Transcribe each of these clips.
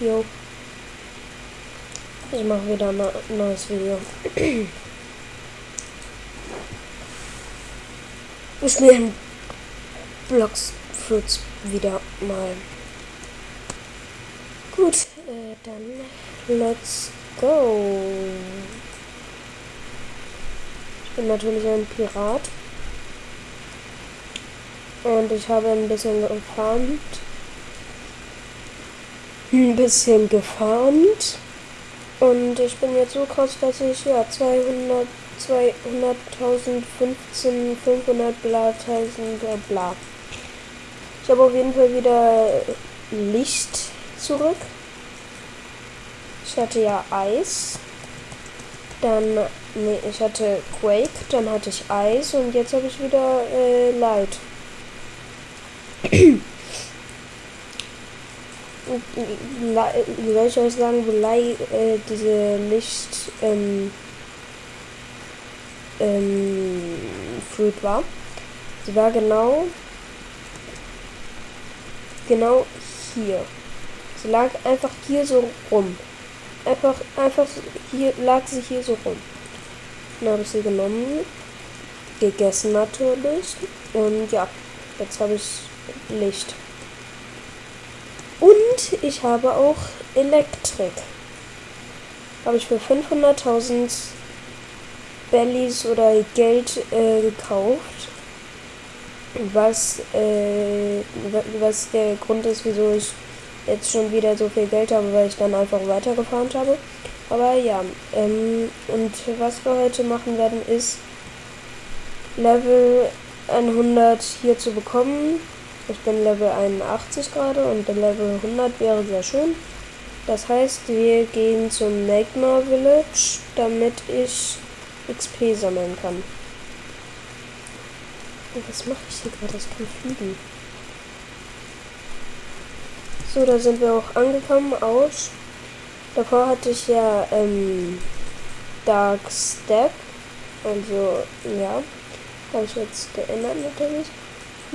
Jo. Ich mache wieder ein neues Video. Wir spielen Blocks Fruits wieder mal. Gut, äh, dann let's go. Ich bin natürlich ein Pirat. Und ich habe ein bisschen gefarmt. Ein bisschen gefarmt. Und ich bin jetzt so krass, dass ich ja 200, 200.000, 15, 500 bla, 1000 bla. Ich habe auf jeden Fall wieder Licht zurück. Ich hatte ja Eis. Dann, nee, ich hatte Quake, dann hatte ich Eis und jetzt habe ich wieder äh, Light. Wie soll ich euch sagen, Light, äh, diese Licht, ähm, ähm, Fruit war? Sie war genau, genau hier. Sie lag einfach hier so rum. Einfach, einfach hier lag sie hier so rum. Dann habe ich sie genommen, gegessen natürlich. Und ja, jetzt habe ich Licht. Und ich habe auch Elektrik. Habe ich für 500.000 Bellies oder Geld äh, gekauft. Was, äh, was der Grund ist, wieso ich jetzt schon wieder so viel Geld habe, weil ich dann einfach weitergefahren habe. Aber ja, ähm, und was wir heute machen werden, ist Level 100 hier zu bekommen. Ich bin Level 81 gerade und der Level 100 wäre sehr schön. Das heißt, wir gehen zum Magma Village, damit ich XP sammeln kann. Was mache ich hier gerade? Das kann fliegen. So, da sind wir auch angekommen aus. Davor hatte ich ja ähm, Dark Step. Also, ja. Habe ich jetzt geändert natürlich.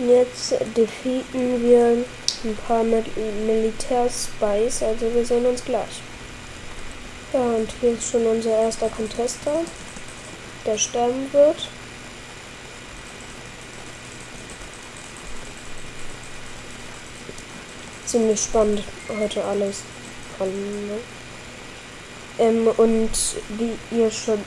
Jetzt defeaten wir ein paar Mil Militär-Spies. Also wir sehen uns gleich. Ja, und hier ist schon unser erster Contester, der sterben wird. ziemlich spannend heute alles. Ne? Ähm, und wie ihr schon.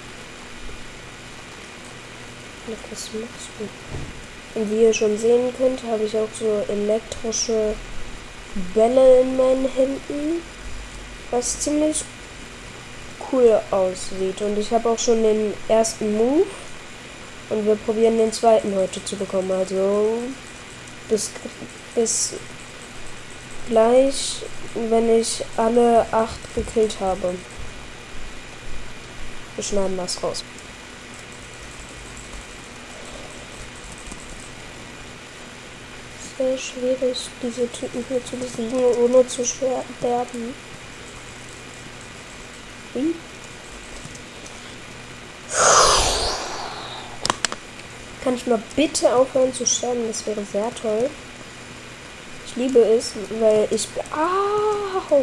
Was machst du? Und wie ihr schon sehen könnt, habe ich auch so elektrische Bälle in meinen Händen, was ziemlich cool aussieht. Und ich habe auch schon den ersten Move und wir probieren den zweiten heute zu bekommen. Also bis, bis gleich, wenn ich alle acht gekillt habe. Wir schneiden das raus. Sehr schwierig, diese Typen hier zu besiegen, ohne zu sterben. Wie? Kann ich mal bitte aufhören zu sterben? Das wäre sehr toll. Ich liebe es, weil ich. Au!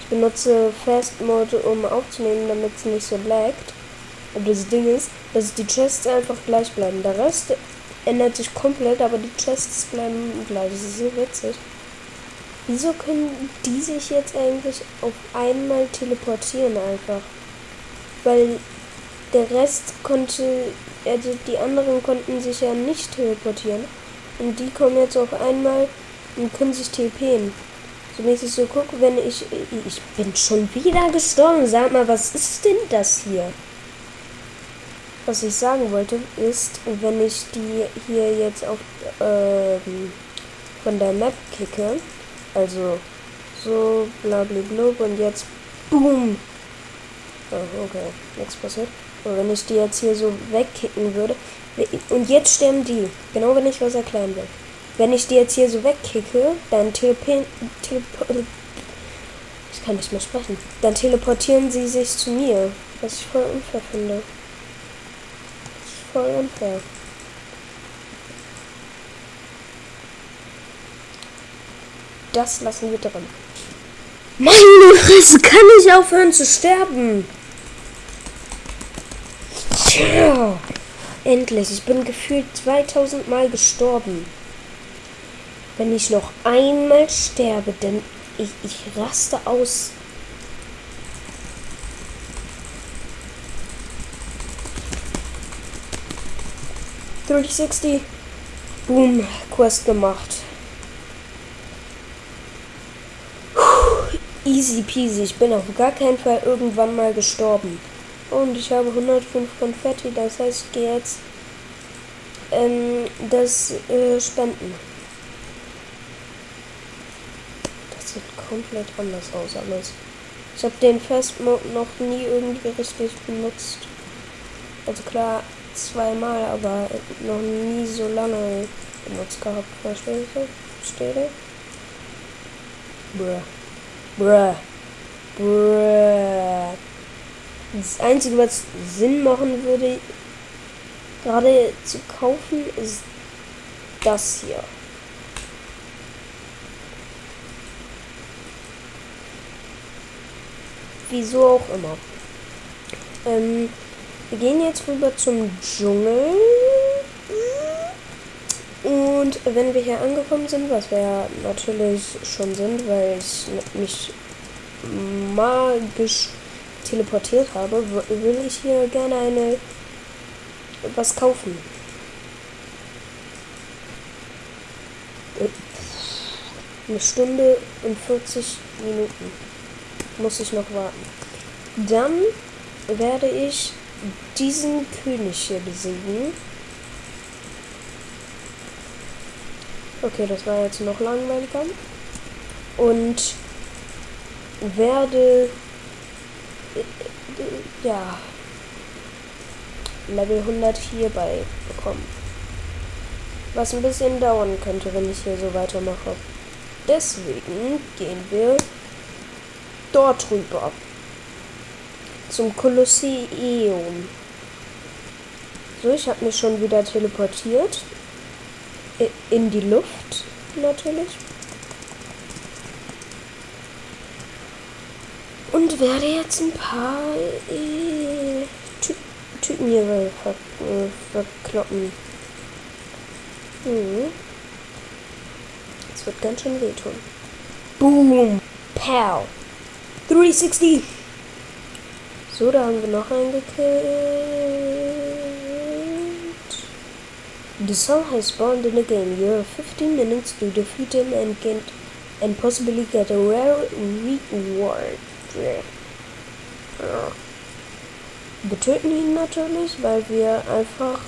Ich benutze Fast Mode, um aufzunehmen, damit es nicht so laggt. Aber das Ding ist, dass die Chests einfach gleich bleiben. Der Rest ändert sich komplett, aber die Chests bleiben gleich. Das ist so witzig. Wieso können die sich jetzt eigentlich auf einmal teleportieren einfach? Weil der Rest konnte, also die anderen konnten sich ja nicht teleportieren. Und die kommen jetzt auf einmal und können sich TPen. So mäßig so gucke, wenn ich. Ich bin schon wieder gestorben. Sag mal, was ist denn das hier? Was ich sagen wollte, ist, wenn ich die hier jetzt auf ähm, von der Map kicke, also so blablablub und jetzt boom. Oh, okay, nichts passiert. Aber wenn ich die jetzt hier so wegkicken würde, und jetzt sterben die, genau wenn ich was erklären will. Wenn ich die jetzt hier so wegkicke, dann teleportieren. ich kann nicht mehr sprechen. Dann teleportieren sie sich zu mir. Was ich voll unfair finde. Voll unfair. Das lassen wir drin. Meine Fresse, kann ich aufhören zu sterben? Tja, endlich. Ich bin gefühlt 2000 Mal gestorben. Wenn ich noch einmal sterbe, denn ich, ich raste aus. Sixty. Boom, Quest gemacht. Easy peasy. Ich bin auf gar keinen Fall irgendwann mal gestorben. Und ich habe 105 Konfetti. Das heißt, ich gehe jetzt ähm, das äh, Spenden. Das sieht komplett anders aus alles. Ich habe den Festmode noch nie irgendwie richtig benutzt. Also klar, zweimal, aber noch nie so lange benutzt gehabt. Verstehst du? Bruh. Bruh. Bruh. Das Einzige, was Sinn machen würde, gerade zu kaufen, ist das hier. Wieso auch immer. Ähm, wir gehen jetzt rüber zum Dschungel. Und wenn wir hier angekommen sind, was wir ja natürlich schon sind, weil ich mich magisch teleportiert habe, will ich hier gerne eine was kaufen. Eine Stunde und 40 Minuten muss ich noch warten. Dann werde ich diesen König hier besiegen. Okay, das war jetzt noch langweiliger. Und werde ja Level 100 hierbei bekommen. Was ein bisschen dauern könnte, wenn ich hier so weitermache. Deswegen gehen wir dort rüber. Zum Kolosseum. So, ich habe mich schon wieder teleportiert in die Luft natürlich. Und werde jetzt ein paar äh, Ty Typen hier ver äh, verkloppen. Hm. Das wird ganz schön wehtun. Boom! Pow! 360! So, da haben wir noch einen gekillt. The sun has spawned in the game. You have 15 minutes to defeat him and get and possibly get a rare reward. Wir töten ihn natürlich, weil wir einfach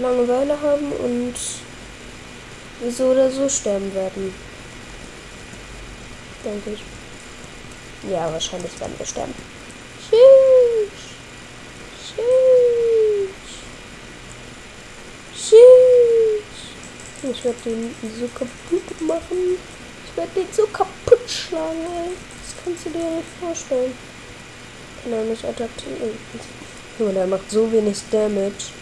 Langeweile haben und so oder so sterben werden. Denke ich. Ja, wahrscheinlich werden wir sterben. Ich werde den so kaputt machen. Ich werde den so kaputt schlagen. Das kannst du dir nicht vorstellen. Kann er nicht attackieren. Junge, der macht so wenig Damage.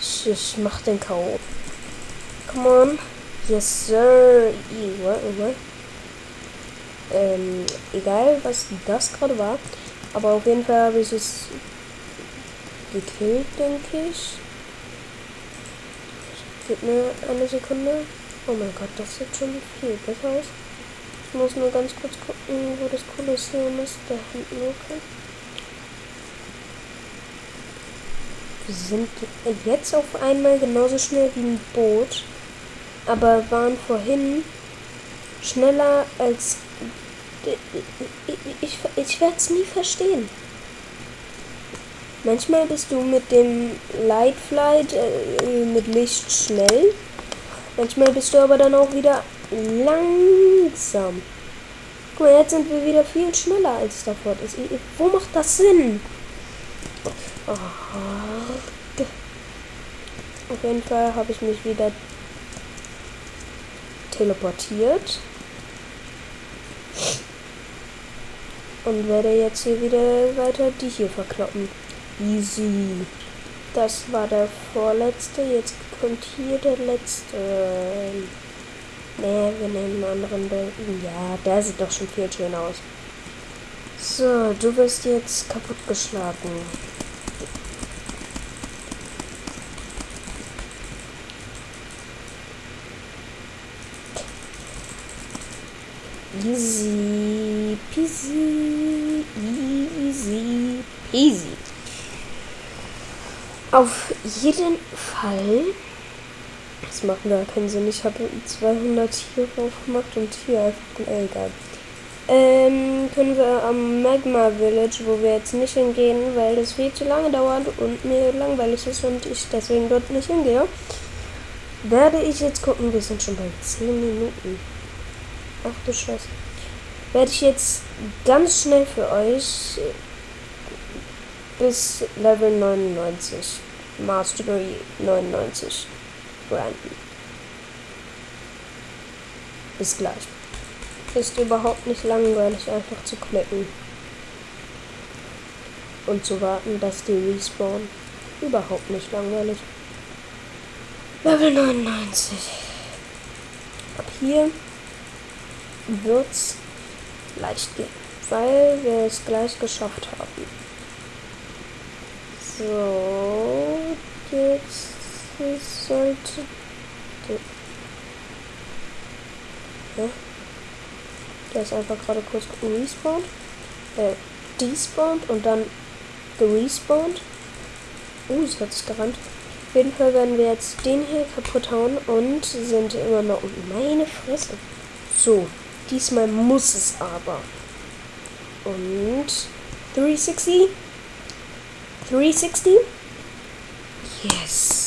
Ich, ich mach den K.O. Come on. Yes, sir. What, what? Ähm, egal, was das gerade war. Aber auf jeden Fall habe ich es gekillt, denke ich. Gib mir eine Sekunde. Oh mein Gott, das sieht schon viel besser aus. Ich muss nur ganz kurz gucken, wo das Kolosseum ist. Da hinten, okay. Wir sind jetzt auf einmal genauso schnell wie ein Boot, aber waren vorhin schneller als... Ich, ich, ich werde es nie verstehen. Manchmal bist du mit dem Light Flight äh, mit Licht schnell. Manchmal bist du aber dann auch wieder langsam. Guck mal, jetzt sind wir wieder viel schneller als davor. Das, wo macht das Sinn? Oh. Auf jeden Fall habe ich mich wieder teleportiert. Und werde jetzt hier wieder weiter die hier verkloppen. Easy. Das war der vorletzte. Jetzt kommt hier der letzte. Nee, wir nehmen einen anderen Bild. Ja, der sieht doch schon viel schöner aus. So, du wirst jetzt kaputtgeschlagen. Easy peasy, easy peasy. Auf jeden Fall. Das macht gar keinen Sinn. Ich habe 200 hier drauf gemacht und hier einfach. Äh, egal. Ähm, können wir am Magma Village, wo wir jetzt nicht hingehen, weil das viel zu lange dauert und mir langweilig ist und ich deswegen dort nicht hingehe, werde ich jetzt gucken. Wir sind schon bei 10 Minuten. Ach du Scheiße. Werde ich jetzt ganz schnell für euch bis Level 99, Mastery 99 branden. Bis gleich. Ist überhaupt nicht langweilig, einfach zu klicken. Und zu warten, dass die respawnen. Überhaupt nicht langweilig. Level 99. Ab hier wird's leicht gehen, weil wir es gleich geschafft haben. So, jetzt sollte... Ja. Der ist einfach gerade kurz respawned. Äh, despawned und dann gerespawnt. Uh, es hat sich gerannt. Auf jeden Fall werden wir jetzt den hier kaputt hauen und sind immer noch... Meine Fresse. So, Diesmal muss es aber. Und 360. 360. Yes.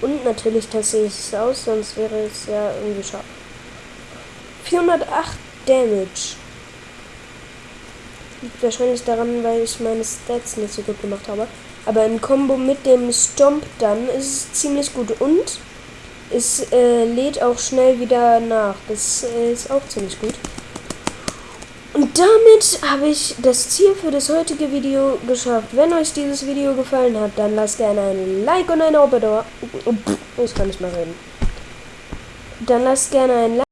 Und natürlich tasse ich es aus, sonst wäre es ja irgendwie schade. 408 Damage. Liegt wahrscheinlich daran, weil ich meine Stats nicht so gut gemacht habe. Aber im Kombo mit dem Stomp dann ist es ziemlich gut. Und es äh, lädt auch schnell wieder nach. Das äh, ist auch ziemlich gut. Und damit habe ich das Ziel für das heutige Video geschafft. Wenn euch dieses Video gefallen hat, dann lasst gerne ein Like und ein Abo da. Ich kann nicht mehr reden. Dann lasst gerne ein Like.